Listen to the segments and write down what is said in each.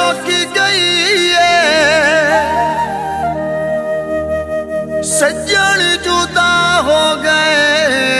मुकी गई है। सज्जन जुदा हो गए।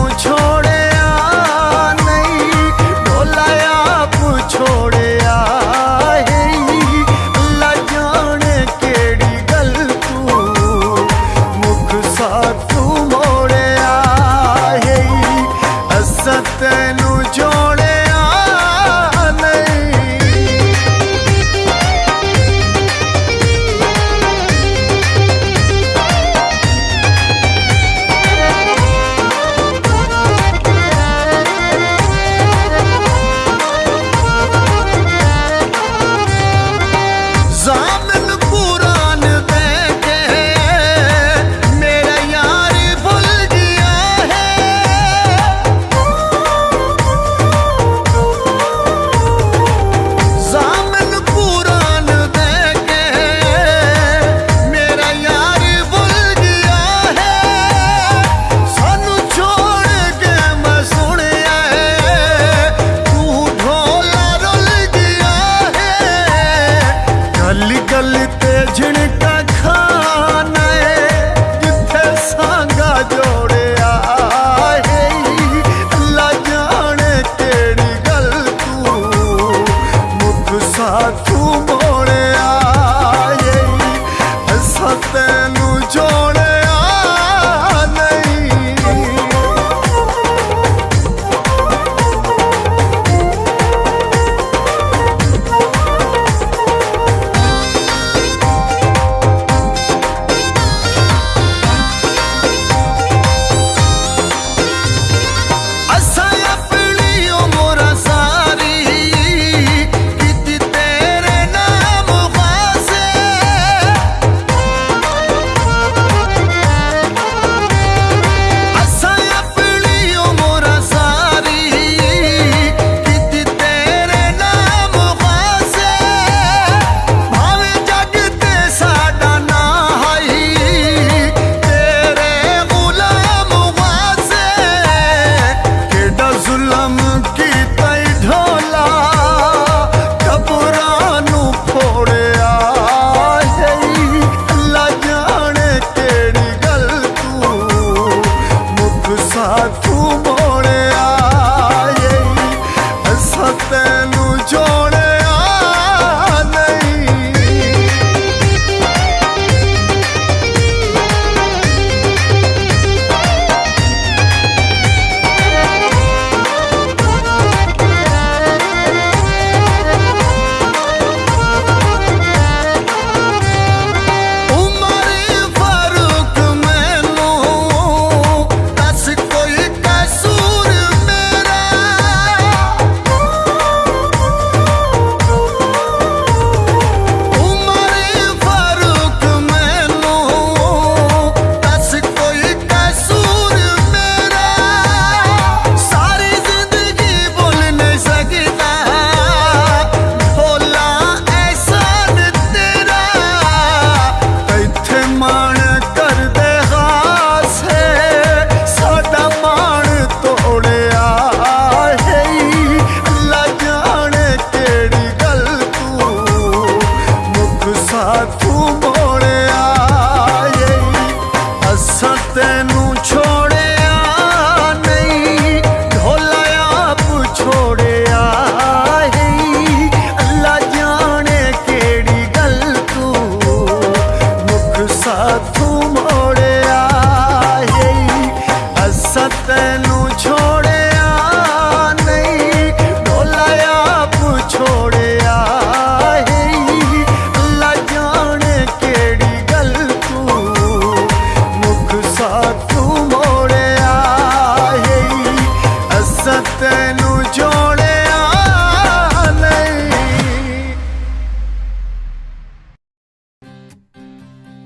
ਮੈਨੂੰ ਜੋ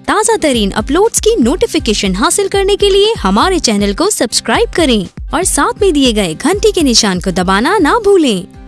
ताज़ा तरीन अपलोड की नोटिफिकेशन हासिल करने के लिए हमारे चैनल को सब्सक्राइब करें और साथ में दिए गए घंटी के निशान को दबाना ना भूलें।